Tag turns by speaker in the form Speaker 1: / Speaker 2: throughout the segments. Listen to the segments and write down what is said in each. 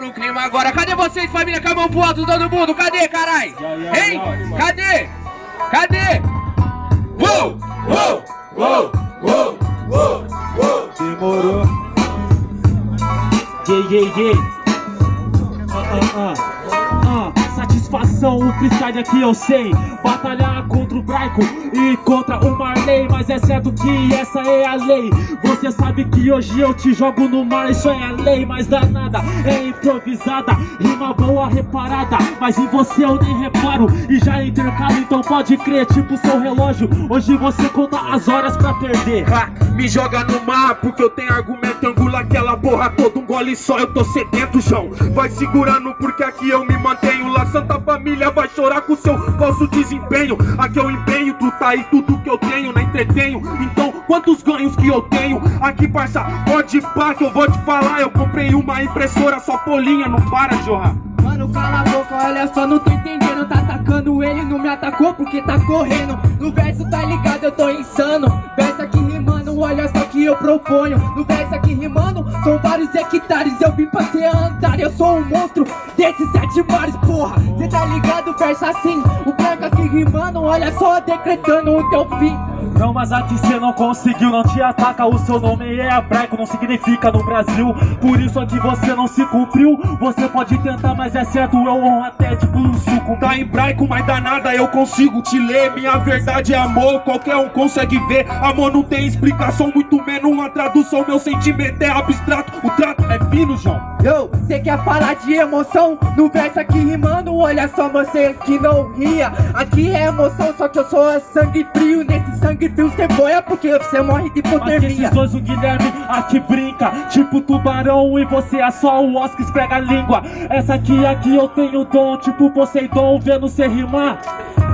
Speaker 1: no clima agora. Cadê vocês, família? Com a mão pro alto, todo mundo. Cadê, carai? Hein? Cadê? Cadê? Uou! Uou! Uou! Uou! Uou! Uou!
Speaker 2: Demorou. Yeah, yeah, yeah. Ah, ah, ah. Satisfação, o freestyle aqui eu sei. Batalhar contra o Braico e contra o Marley. Mas é certo que essa é a lei. Você sabe que hoje eu te jogo no mar, isso é a lei. Mas danada, é improvisada. Rima boa, reparada. Mas em você eu nem reparo. E já intercalo, então pode crer, tipo seu relógio. Hoje você conta as horas pra perder.
Speaker 3: Me joga no mar porque eu tenho argumento Angula aquela porra toda, um gole só Eu tô sedento, João Vai segurando porque aqui eu me mantenho. Lá Santa Família vai chorar com seu falso desempenho. Aqui eu empenho, tu tá aí tudo que eu tenho Não entretenho, então quantos ganhos que eu tenho? Aqui parça, pode pá que eu vou te falar. Eu comprei uma impressora, só polinha, não para João
Speaker 4: Mano, cala a boca, olha só, não tô entendendo. Tá atacando ele, não me atacou porque tá correndo. No verso tá ligado, eu tô insano. Verso aqui rimando, olha só que eu proponho. No verso aqui rimando, são vários hectares. Eu vim pra ser andar, eu sou um monstro Desses sete mares, porra. Cê tá ligado, verso assim O branco aqui rimando, olha só, decretando o teu fim
Speaker 2: Não, mas aqui cê não conseguiu, não te ataca O seu nome é hebraico, não significa no Brasil. Por isso aqui você não se cumpriu Você pode tentar, mas é certo, eu honro até tipo um suco.
Speaker 3: Tá hebraico, mas danada eu consigo te ler. Minha verdade é amor, qualquer um consegue ver. Amor não tem explicação, muito menos uma tradução. Meu sentimento é abstrato, o trato é
Speaker 4: Yo, cê quer falar de emoção? No verso aqui rimando, olha só você que não ria. Aqui é emoção, só que eu sou sangue frio. Nesse sangue frio cê boia porque você morre de
Speaker 2: Mas
Speaker 4: hipotermia.
Speaker 2: esses dois, o Guilherme aqui brinca Tipo tubarão e você é só o Oscar esfrega a língua. Essa aqui, aqui eu tenho dom Tipo Poseidon, vendo cê rimar.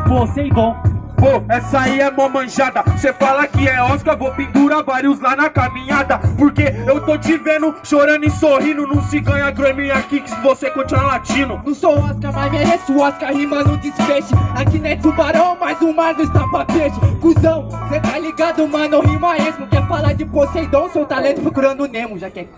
Speaker 2: Poseidon
Speaker 3: Pô, essa aí é mó manjada. Cê fala que é Oscar, vou pendurar vários lá na caminhada. Porque eu tô te vendo chorando e sorrindo. Não se ganha Grammy aqui que se você continuar latino
Speaker 4: Não sou Oscar, mas mereço Oscar rimando desfeche Aqui não é tubarão, mas o mar não está pra peixe. Cusão, cê tá ligado, mano, rima esmo Quer falar de Poseidon, seu talento procurando Nemo Já quer